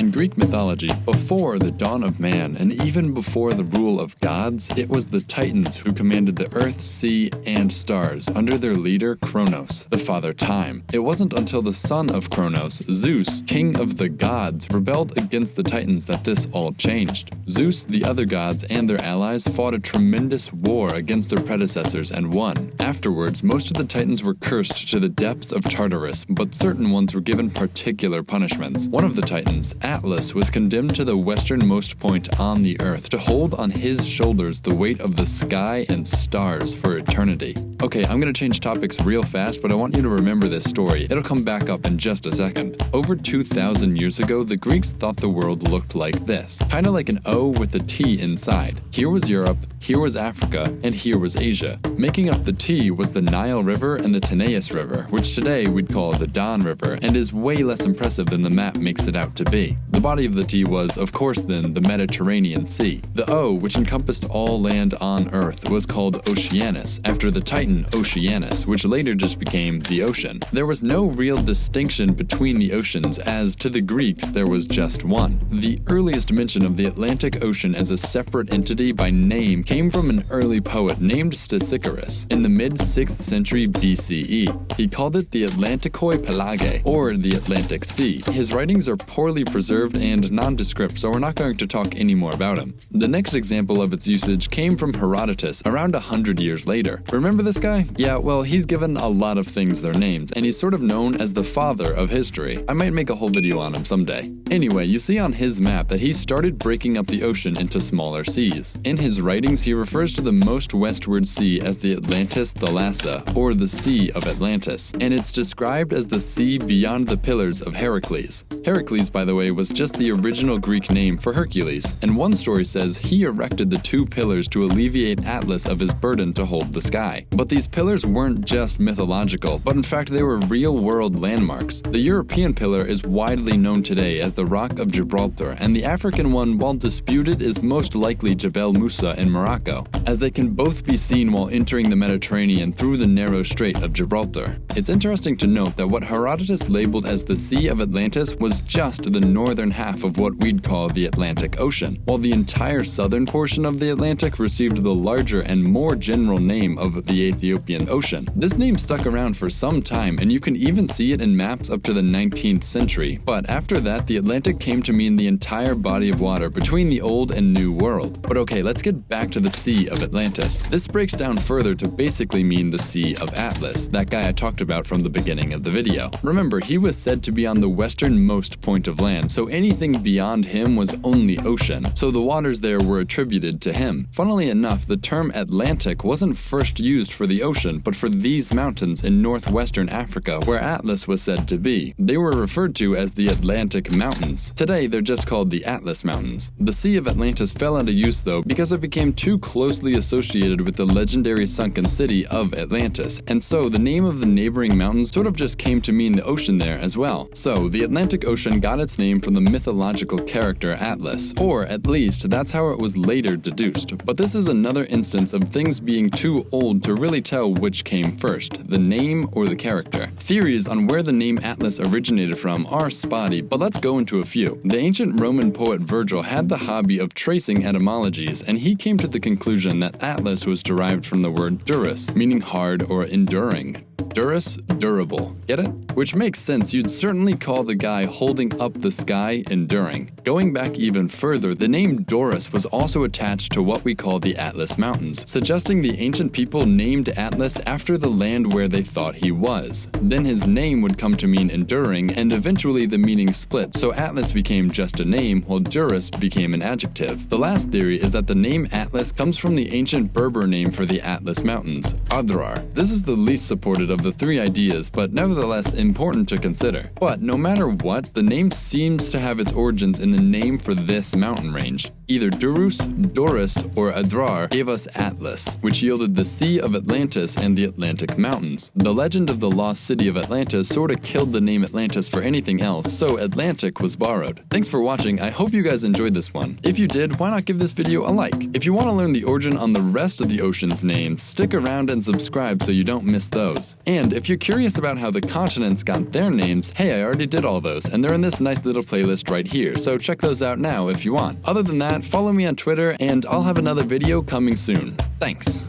In Greek mythology, before the dawn of man and even before the rule of gods, it was the Titans who commanded the earth, sea, and stars under their leader Kronos, the father time. It wasn't until the son of Kronos, Zeus, king of the gods, rebelled against the Titans that this all changed. Zeus, the other gods, and their allies fought a tremendous war against their predecessors and won. Afterwards, most of the Titans were cursed to the depths of Tartarus, but certain ones were given particular punishments. One of the Titans, Atlas was condemned to the westernmost point on the earth to hold on his shoulders the weight of the sky and stars for eternity. Okay, I'm gonna change topics real fast, but I want you to remember this story. It'll come back up in just a second. Over 2,000 years ago, the Greeks thought the world looked like this. Kinda like an O with a T inside. Here was Europe, here was Africa, and here was Asia. Making up the T was the Nile River and the Tanais River, which today we'd call the Don River, and is way less impressive than the map makes it out to be. The body of the T was, of course then, the Mediterranean Sea. The O, which encompassed all land on Earth, was called Oceanus, after the Titan Oceanus, which later just became the ocean. There was no real distinction between the oceans, as to the Greeks there was just one. The earliest mention of the Atlantic Ocean as a separate entity by name came from an early poet named Stesichorus in the mid-6th century BCE. He called it the Atlantikoi Pelage, or the Atlantic Sea. His writings are poorly preserved and nondescript, so we're not going to talk any more about him. The next example of its usage came from Herodotus around a hundred years later. Remember this guy? Yeah, well, he's given a lot of things their names, and he's sort of known as the father of history. I might make a whole video on him someday. Anyway, you see on his map that he started breaking up the ocean into smaller seas. In his writings, he refers to the most westward sea as the Atlantis Thalassa, or the Sea of Atlantis, and it's described as the sea beyond the pillars of Heracles. Heracles, by the way, was just the original Greek name for Hercules, and one story says he erected the two pillars to alleviate Atlas of his burden to hold the sky. But these pillars weren't just mythological, but in fact they were real-world landmarks. The European pillar is widely known today as the Rock of Gibraltar, and the African one, while disputed, is most likely Jebel Musa in Morocco, as they can both be seen while entering the Mediterranean through the narrow Strait of Gibraltar. It's interesting to note that what Herodotus labeled as the Sea of Atlantis was just the northern half of what we'd call the Atlantic Ocean, while the entire southern portion of the Atlantic received the larger and more general name of the Ethiopian Ocean. This name stuck around for some time, and you can even see it in maps up to the 19th century, but after that the Atlantic came to mean the entire body of water between the Old and New World. But okay, let's get back to the Sea of Atlantis. This breaks down further to basically mean the Sea of Atlas, that guy I talked about from the beginning of the video. Remember, he was said to be on the westernmost point of land, so anything beyond him was only ocean, so the waters there were attributed to him. Funnily enough, the term Atlantic wasn't first used for the ocean, but for these mountains in northwestern Africa where Atlas was said to be. They were referred to as the Atlantic Mountains. Today, they're just called the Atlas Mountains. The Sea of Atlantis fell out of use though because it became too closely associated with the legendary sunken city of Atlantis, and so the name of the neighboring mountains sort of just came to mean the ocean there as well. So, the Atlantic Ocean got its name from the mythological character Atlas, or at least that's how it was later deduced. But this is another instance of things being too old to really tell which came first, the name or the character. Theories on where the name Atlas originated from are spotty, but let's go into a few. The ancient Roman poet Virgil had the hobby of tracing etymologies, and he came to the conclusion that Atlas was derived from the word durus, meaning hard or enduring. Durus, durable. Get it? Which makes sense, you'd certainly call the guy holding up the sky enduring. Going back even further, the name Doris was also attached to what we call the Atlas Mountains, suggesting the ancient people named Atlas after the land where they thought he was. Then his name would come to mean enduring, and eventually the meaning split, so Atlas became just a name, while Durus became an adjective. The last theory is that the name Atlas comes from the ancient Berber name for the Atlas Mountains, Adrar. This is the least supported of the three ideas, but nevertheless important to consider. But no matter what, the name seems to have its origins in the name for this mountain range. Either Durus, Doris, or Adrar gave us Atlas, which yielded the Sea of Atlantis and the Atlantic Mountains. The legend of the lost city of Atlantis sorta killed the name Atlantis for anything else, so Atlantic was borrowed. Thanks for watching, I hope you guys enjoyed this one. If you did, why not give this video a like? If you want to learn the origin on the rest of the ocean's names, stick around and subscribe so you don't miss those. stars. And if you're curious about how the continents got their names, hey, I already did all those, and they're in this nice little playlist right here, so check those out now if you want. Other than that, follow me on Twitter, and I'll have another video coming soon. Thanks.